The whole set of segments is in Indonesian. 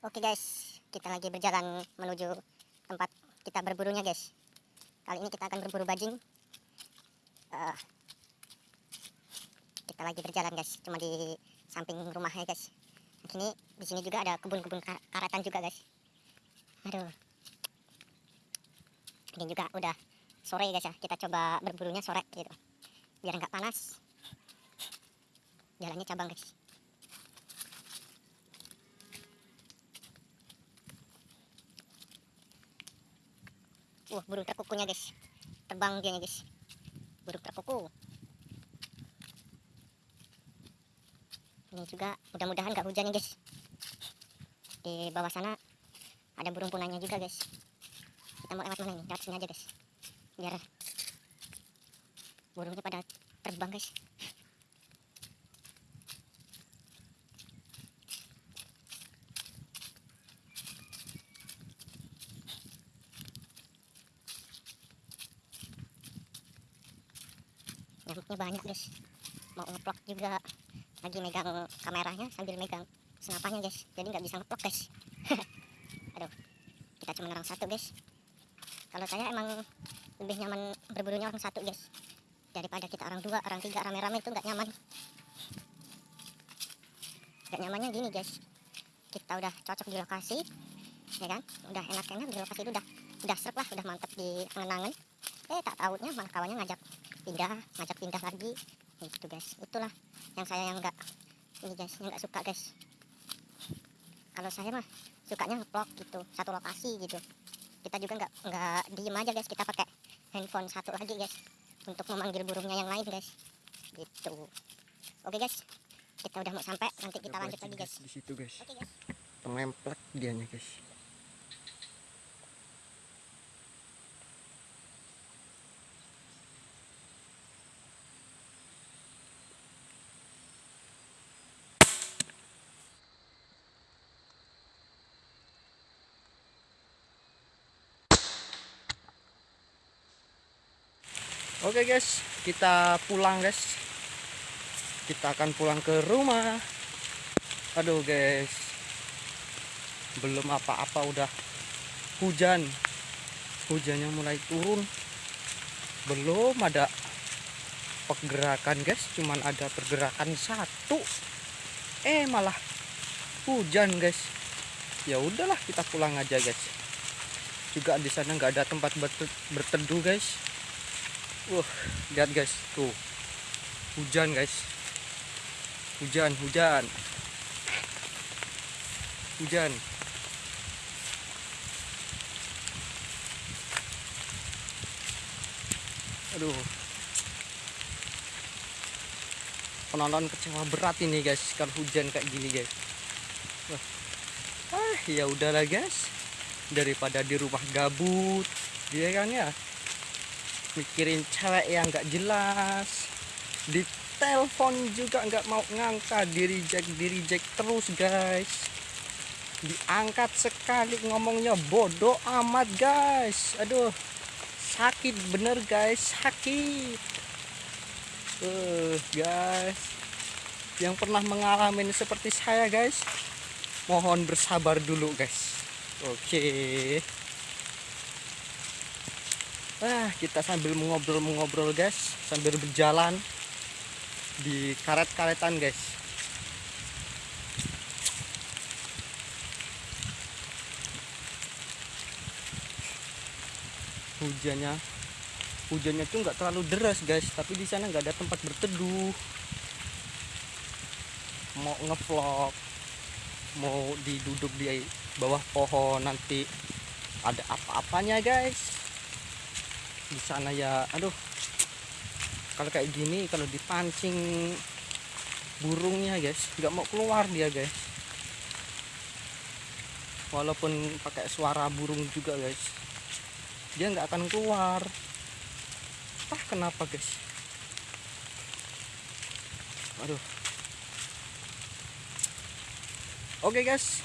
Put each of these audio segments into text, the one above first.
Oke guys, kita lagi berjalan menuju tempat kita berburunya guys. Kali ini kita akan berburu bajing. Eh, kita lagi berjalan guys, cuma di samping rumahnya guys. Ini di sini juga ada kebun-kebun ka- karatan juga guys. Aduh. Ini juga udah sore guys ya. Kita coba berburunya sore gitu. Biar nggak panas. Jalannya cabang guys. Wah, burung terkukunya guys. Terbang dia guys. Burung terkuku. Ini juga mudah-mudahan nggak hujan nih guys. Di bawah sana ada burung punanya juga guys. Kita mau lewat mana ini? Lewat sini aja guys. Biar burungnya pada terbang guys. Nyamuknya banyak guys. Mau ngeplok juga. Lagi megang kameranya sambil megang senapannya guys. Jadi nggak bisa ngeplok guys. Aduh. Kita cuma orang satu guys. Kalau saya emang lebih nyaman berburunya orang satu guys. Daripada kita orang dua orang tiga rame-rame itu nggak nyaman. Nggak nyamannya gini guys. Kita udah cocok di lokasi ya kan? Udah enak-enak di lokasi itu udah udah serp lah udah mantep di angen-angen eh tak tahunya malah kawannya ngajak pindah ngajak pindah lagi. Itu guys. Itulah yang saya yang enggak ini guys yang enggak suka guys. Kalau saya mah sukanya ngeplok gitu satu lokasi gitu. Kita juga enggak enggak diem aja guys. Kita pakai handphone satu lagi guys untuk memanggil burungnya yang lain guys. Gitu. Oke guys. Kita udah mau sampai. Nanti kita lanjut lagi guys di situ guys. Oke guys. Pengemplek dianya guys Oke guys, kita pulang guys. Kita akan pulang ke rumah. Aduh guys, belum apa-apa udah hujan. Hujannya mulai turun. Belum ada pergerakan guys, cuman ada pergerakan satu. Eh malah hujan guys. Ya udahlah kita pulang aja guys. Juga di sana nggak ada tempat berte- berteduh guys. Wah, lihat guys, tuh. Hujan guys. Hujan, hujan. Hujan. Aduh. Penonton kecewa berat ini guys kalau hujan kayak gini guys. Wah. Ah, ya udahlah guys. Daripada di rumah gabut, dia kan ya mikirin cewek yang nggak jelas. Di telepon juga nggak mau ngangkat di reject di reject terus guys. Diangkat sekali ngomongnya bodoh amat guys. Aduh sakit bener guys sakit. Eh guys. Yang pernah mengalami seperti saya guys. Mohon bersabar dulu guys. Oke Ah, kita sambil mengobrol-mengobrol guys, sambil berjalan di karet-karetan guys. Hujannya, hujannya tuh nggak terlalu deras guys, tapi di sana nggak ada tempat berteduh. Mau ngevlog, mau diduduk di bawah pohon nanti ada apa-apanya guys di sana ya. Aduh. Kalau kayak gini kalau dipancing burungnya guys nggak mau keluar dia guys. Walaupun pakai suara burung juga guys dia nggak akan keluar. Ah kenapa guys? Aduh. Oke guys.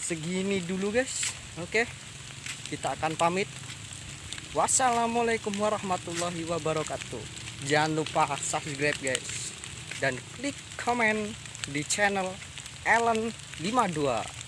Segini dulu guys. Oke kita akan pamit. Wassalamualaikum warahmatullahi wabarakatuh. Jangan lupa subscribe guys. Dan klik komen di channel Ellen 52